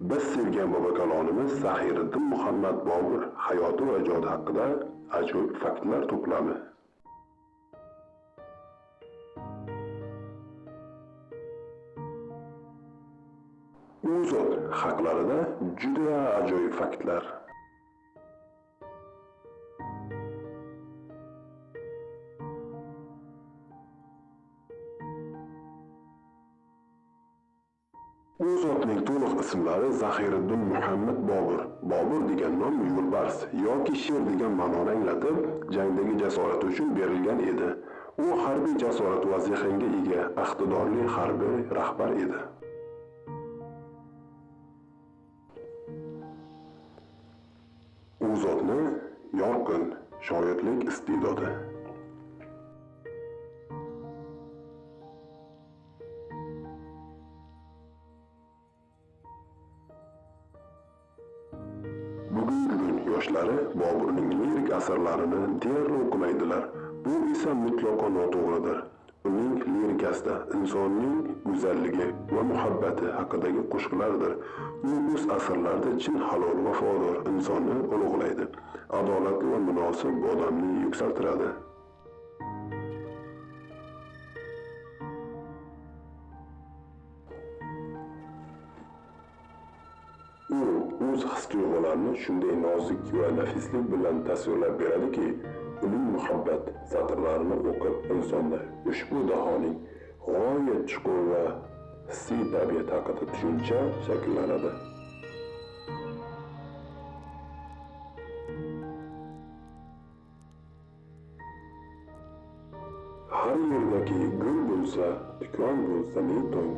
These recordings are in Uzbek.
Biz sevgan bobokalonimiz Zahiriddin Muhammad Bobur hayoti va ijodi haqida ajoyib faktlar to'plami. U zot haqlarida juda ajoyib faktlar. U zotning to'liq ismlari Zahiriddin Muhammad Bobur. Bobur degan nom yo'lbars yoki sher degan ma'noni anglatib, jangdagi jasorati uchun berilgan edi. U harbiy jasorat va zehnga ega, iqtidorli harbiy rahbar edi. U zotni yorqin shoirlik iste'dodi yoshlari Boburning lirik asarlarini deyarli o'qimaydilar. Bu esa mutlaqo noto'g'ridir. Uning lirikasida insonning go'zalligi va muhabbati haqidagi qo'shiqlardir. U o'z asarlarida chin halol vafodor insonni ulug'laydi. Adolatli va munosib odamni yuksaltiradi. His tuyg'ularni shunday nozik va nafislik bilan tasvirlab beradiki, uning muhabbat satrlarini o'qib insonda ushbu dahoning g'oyat chuqur va hissiy tabiat haqida tushuncha shakllanadi. Har yerdagi gul bo'lsa, tikon bo'lsa ne tong.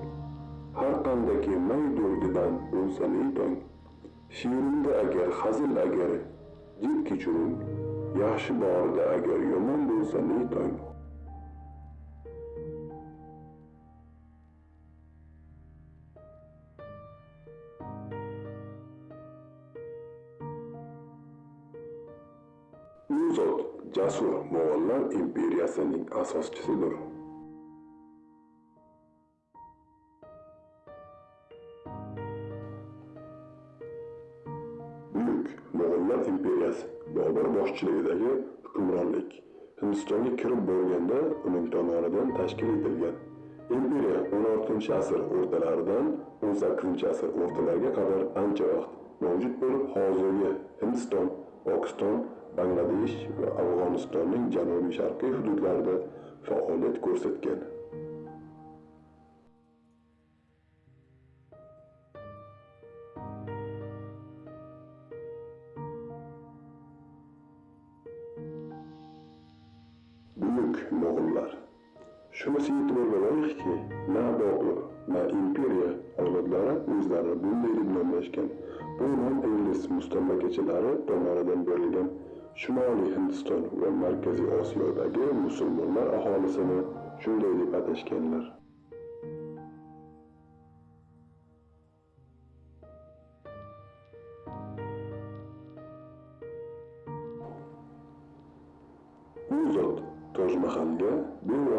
Har qandaki may durdidan bo'lsa ne tong. Şiirinde əgər, xazil əgər, dil küçünün, yaxşı barədə əgər yomon bo'lsa, ne toyun? U zot jasur Moğollar imperiyasining asoschisidir. Buyuk Mo'g'ullar imperiyasi Bobur boshchiligidagi hukmronlik Hindistonga kirib borganda uning tomonidan tashkil etilgan. Imperiya 16-asr o'rtalaridan 18-asr o'rtalariga qadar ancha vaqt mavjud bo'lib, hozirgi Hindiston, Pokiston, Bangladesh va Afg'onistonning janubiy sharqiy hududlarida faoliyat ko'rsatgan. Mo'g'ullar. Shunisi e'tiborga loyiqki, na Bobur, na imperiya avlodlari o'zlarini bunday deb nomlashgan. Bu nom ingliz mustamlakachilari tomonidan berilgan Shimoliy Hindiston va Markaziy Osiyodagi musulmonlar aholisini shunday deb atashganlar.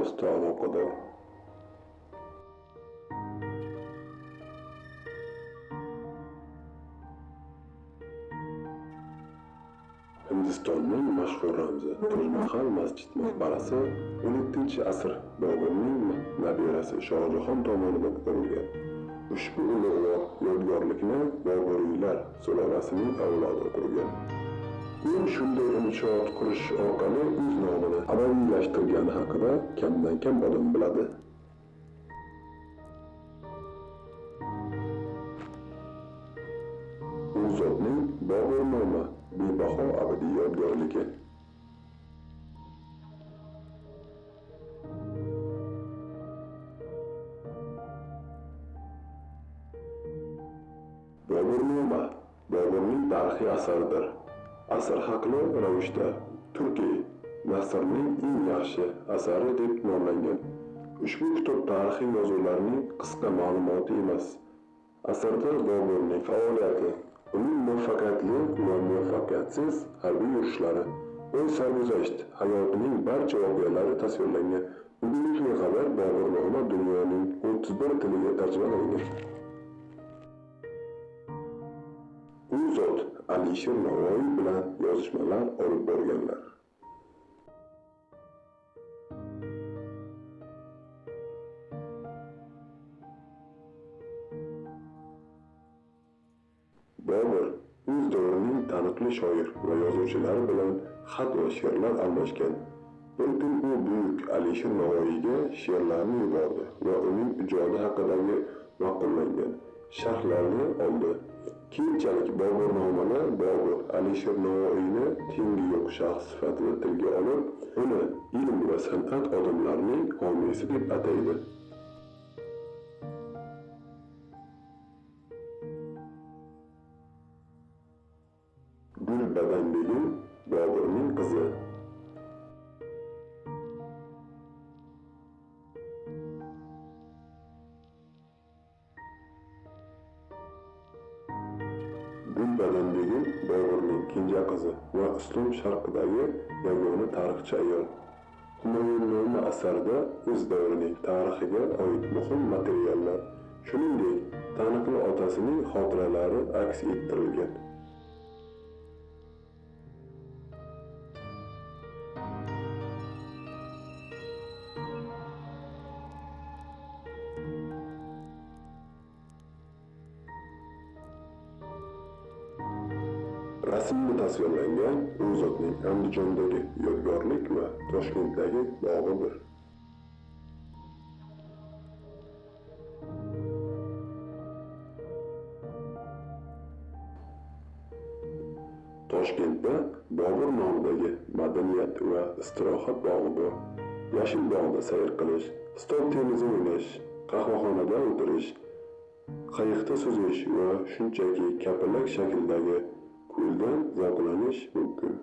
Bevosita aloqador. Hindistonning mashhur ramzi tojmahal masjid maqbarasi 17 asr Boburning nabirasi Shohjahon tomonidan qurilgan. Ushbu ulug'vor yodgorlikni Boburiylar sulolasining avlodi qurgan. U shunday inshoot qurish orqali o'z nomini abadiylashtirgani haqida kamdan kam odam biladi. U zotning Bobur nomi bebaho abadiy yodgorligi. Bobur noma Boburning tarixiy asaridir. Asr haqli ravishda Turkiy Nasrning eng yaxshi asari deb nomlangan. Ushbu kitob tarixiy yozuvlarning qisqa ma'lumoti emas. Asarda Boburning faoliyati, uning muvaffaqiyatli va muvaffaqiyatsiz harbiy yurishlari, o'z sarguzasht hayotining barcha voqealari tasvirlangan. Bugungi xabar Bobur nomi dunyoning 31 tiliga tarjima qilingan. u zot Alisher Navoiy bilan yozishmalar olib borganlar. Bobur o'z davrining taniqli shoir va yozuvchilari bilan xat va she'rlar almashgan. Bir kun u buyuk Alisher Navoiyga she'rlarni yubordi va uning ijodi haqidagi ma'qullangan sharhlarni oldi. Keyinchalik bobur nomini Bobur Alisher Navoiyni tengi yo'q shaxs sifatida tilga olib, uni ilm va san'at odamlarining homiysi deb ataydi. Gulbadan begim Boburning qizi. Gulbadan Boburning kenja qizi va islom sharqidagi yagona tarixchi ayol. Humoyunnoma asarida o'z davrining tarixiga oid muhim materiallar, shuningdek, taniqli otasining xotiralari aks ettirilgan. Tasvirlangan u zotning Andijondagi yodgorlik va Toshkentdagi bog'idir. Toshkentda Bobur nomidagi madaniyat va istirohat bog'i bor. Yashil bog'da sayr qilish, stol tennisi o'ynash, qahvaxonada o'tirish, qayiqda suzish va shunchaki kapalak shaklidagi ko'ldan zavqlanish mumkin.